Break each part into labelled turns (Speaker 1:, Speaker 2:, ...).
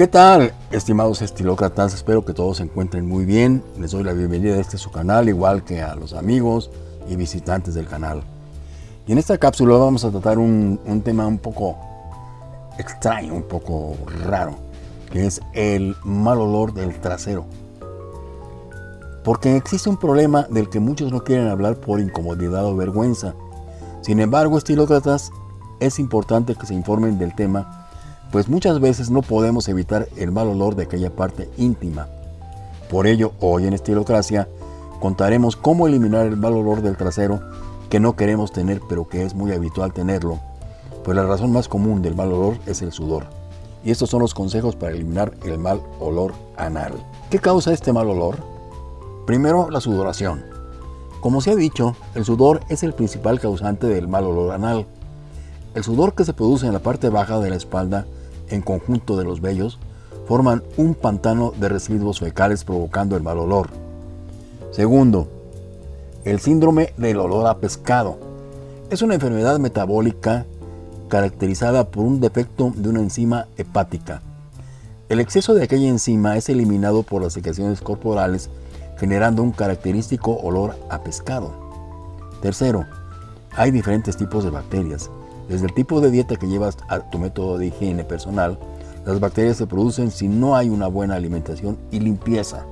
Speaker 1: ¿Qué tal, estimados estilócratas? Espero que todos se encuentren muy bien. Les doy la bienvenida a este su canal, igual que a los amigos y visitantes del canal. Y en esta cápsula vamos a tratar un, tema un poco extraño, un poco raro, que es el mal olor del trasero. Porque existe un problema del que muchos no quieren hablar por incomodidad o vergüenza. Sin embargo, estilócratas, es importante que se informen del tema pues muchas veces no podemos evitar el mal olor de aquella parte íntima. Por ello, hoy en Estilocracia contaremos cómo eliminar el mal olor del trasero que no queremos tener pero que es muy habitual tenerlo, pues la razón más común del mal olor es el sudor. Y estos son los consejos para eliminar el mal olor anal. ¿Qué causa este mal olor? Primero, la sudoración. Como se ha dicho, el sudor es el principal causante del mal olor anal. El sudor que se produce en la parte baja de la espalda en conjunto de los vellos forman un pantano de residuos fecales provocando el mal olor. Segundo, el síndrome del olor a pescado. Es una enfermedad metabólica caracterizada por un defecto de una enzima hepática. El exceso de aquella enzima es eliminado por las secreciones corporales generando un característico olor a pescado. Tercero, hay diferentes tipos de bacterias. Desde el tipo de dieta que llevas a tu método de higiene personal, las bacterias se producen si no hay una buena alimentación y limpieza.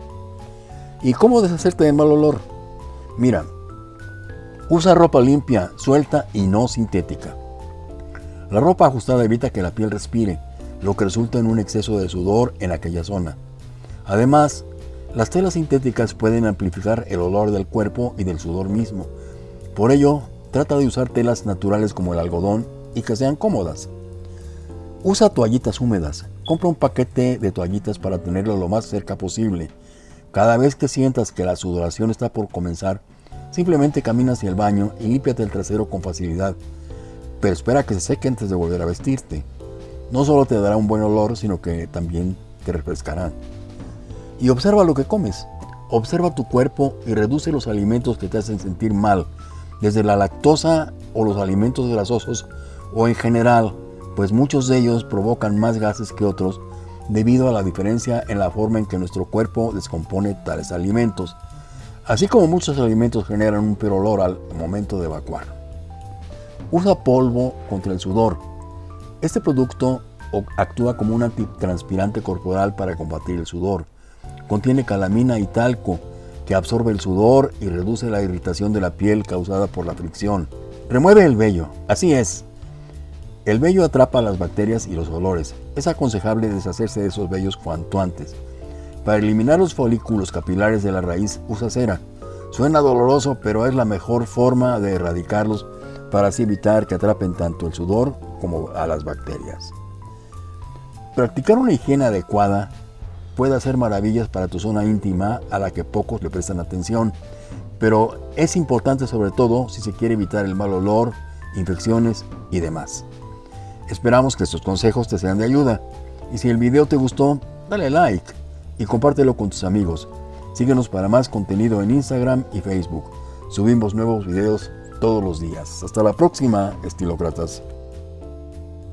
Speaker 1: ¿Y cómo deshacerte de mal olor? Mira, usa ropa limpia, suelta y no sintética. La ropa ajustada evita que la piel respire, lo que resulta en un exceso de sudor en aquella zona. Además, las telas sintéticas pueden amplificar el olor del cuerpo y del sudor mismo. Por ello, Trata de usar telas naturales como el algodón y que sean cómodas. Usa toallitas húmedas. Compra un paquete de toallitas para tenerlo lo más cerca posible. Cada vez que sientas que la sudoración está por comenzar, simplemente camina hacia el baño y límpiate el trasero con facilidad. Pero espera que se seque antes de volver a vestirte. No solo te dará un buen olor, sino que también te refrescará. Y observa lo que comes. Observa tu cuerpo y reduce los alimentos que te hacen sentir mal desde la lactosa o los alimentos grasosos o en general, pues muchos de ellos provocan más gases que otros debido a la diferencia en la forma en que nuestro cuerpo descompone tales alimentos, así como muchos alimentos generan un peor olor al momento de evacuar. Usa polvo contra el sudor. Este producto actúa como un antitranspirante corporal para combatir el sudor. Contiene calamina y talco, que absorbe el sudor y reduce la irritación de la piel causada por la fricción. Remueve el vello, así es. El vello atrapa las bacterias y los olores. Es aconsejable deshacerse de esos vellos cuanto antes. Para eliminar los folículos capilares de la raíz, usa cera. Suena doloroso, pero es la mejor forma de erradicarlos para así evitar que atrapen tanto el sudor como a las bacterias. Practicar una higiene adecuada puede hacer maravillas para tu zona íntima a la que pocos le prestan atención, pero es importante sobre todo si se quiere evitar el mal olor, infecciones y demás. Esperamos que estos consejos te sean de ayuda y si el video te gustó, dale like y compártelo con tus amigos. Síguenos para más contenido en Instagram y Facebook. Subimos nuevos videos todos los días. Hasta la próxima, estilócratas.